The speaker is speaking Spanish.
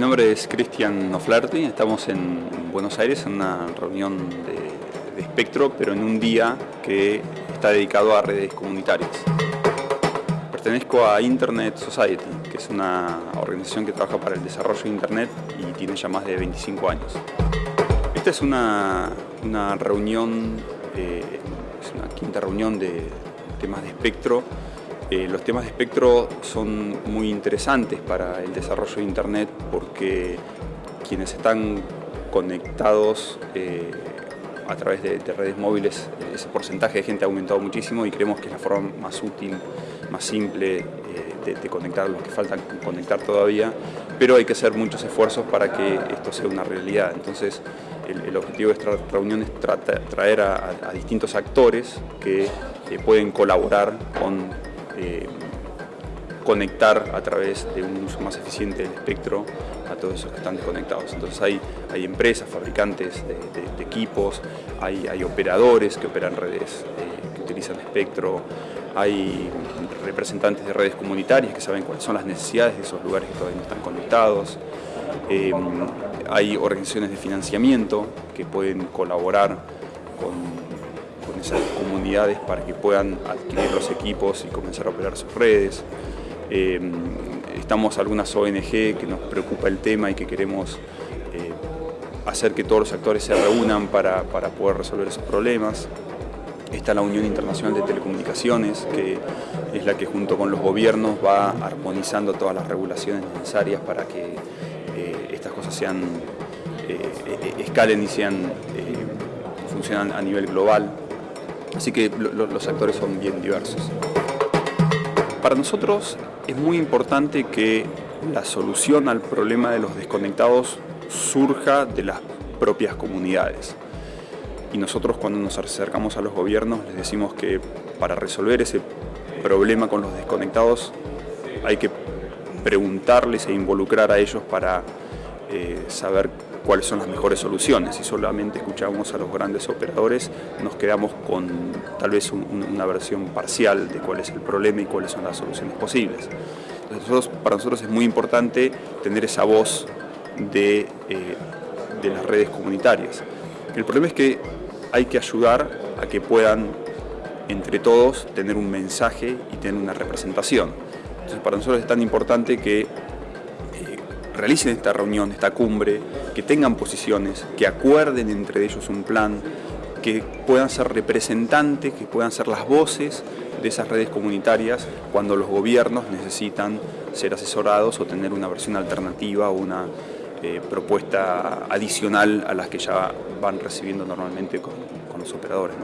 nombre es Cristian Noflerti, estamos en Buenos Aires en una reunión de, de espectro, pero en un día que está dedicado a redes comunitarias. Pertenezco a Internet Society, que es una organización que trabaja para el desarrollo de Internet y tiene ya más de 25 años. Esta es una, una reunión, eh, es una quinta reunión de temas de espectro. Eh, los temas de espectro son muy interesantes para el desarrollo de Internet porque quienes están conectados eh, a través de, de, redes móviles, ese porcentaje de gente ha aumentado muchísimo y creemos que es la forma más útil, más simple eh, de, conectar los que faltan conectar todavía, pero hay que hacer muchos esfuerzos para que esto sea una realidad. Entonces, el, objetivo de esta reunión es tra traer a, distintos actores que pueden colaborar con eh, conectar a través de un uso más eficiente del espectro a todos esos que están desconectados. Entonces hay, hay empresas, fabricantes de, equipos, hay, hay, operadores que operan redes eh, que utilizan espectro, hay representantes de redes comunitarias que saben cuáles son las necesidades de esos lugares que todavía no están conectados, eh, hay organizaciones de financiamiento que pueden colaborar con esas comunidades para que puedan adquirir los equipos y comenzar a operar sus redes. Eh, estamos algunas ONG que nos preocupa el tema y que queremos eh, hacer que todos los actores se reúnan para, para, poder resolver esos problemas. Está la Unión Internacional de Telecomunicaciones, que es la que junto con los gobiernos va armonizando todas las regulaciones necesarias para que eh, estas cosas sean, escalen y sean, funcionan a nivel global. Así que lo, los actores son bien diversos. Para nosotros es muy importante que la solución al problema de los desconectados surja de las propias comunidades. Y nosotros cuando nos acercamos a los gobiernos les decimos que para resolver ese problema con los desconectados hay que preguntarles e involucrar a ellos para eh, saber cuáles son las mejores soluciones. Si solamente escuchamos a los grandes operadores, nos quedamos con tal vez un, una versión parcial de cuál es el problema y cuáles son las soluciones posibles. Nosotros, para nosotros es muy importante tener esa voz de, eh, de las redes comunitarias. El problema es que hay que ayudar a que puedan, entre todos, tener un mensaje y tener una representación. Entonces, para nosotros es tan importante que realicen esta reunión, esta cumbre, que tengan posiciones, que acuerden entre ellos un plan, que puedan ser representantes, que puedan ser las voces de esas redes comunitarias cuando los gobiernos necesitan ser asesorados o tener una versión alternativa o una eh, propuesta adicional a las que ya van recibiendo normalmente con, los operadores.